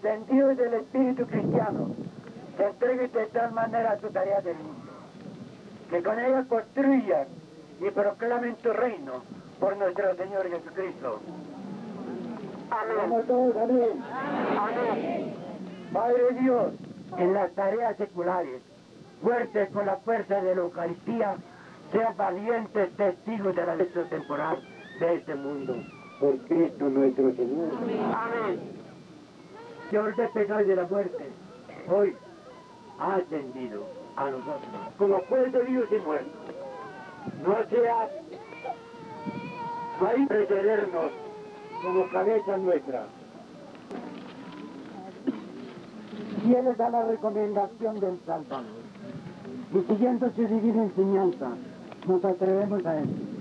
sentido del espíritu cristiano, se entreguen de tal manera a su tarea del mundo, que con ella construyan y proclamen tu reino por nuestro Señor Jesucristo. Amén. todos, amén. Amén. Padre Dios, en las tareas seculares, fuertes con la fuerza de la Eucaristía, sean valientes testigos de la ley temporal de este mundo. Por Cristo nuestro Señor. Amén. De pecado y de la muerte, hoy ha ascendido a nosotros como juez de vivos y muertos. No sea para precedernos como cabeza nuestra. Fieles a la recomendación del Salvador y siguiendo su divina enseñanza, nos atrevemos a él.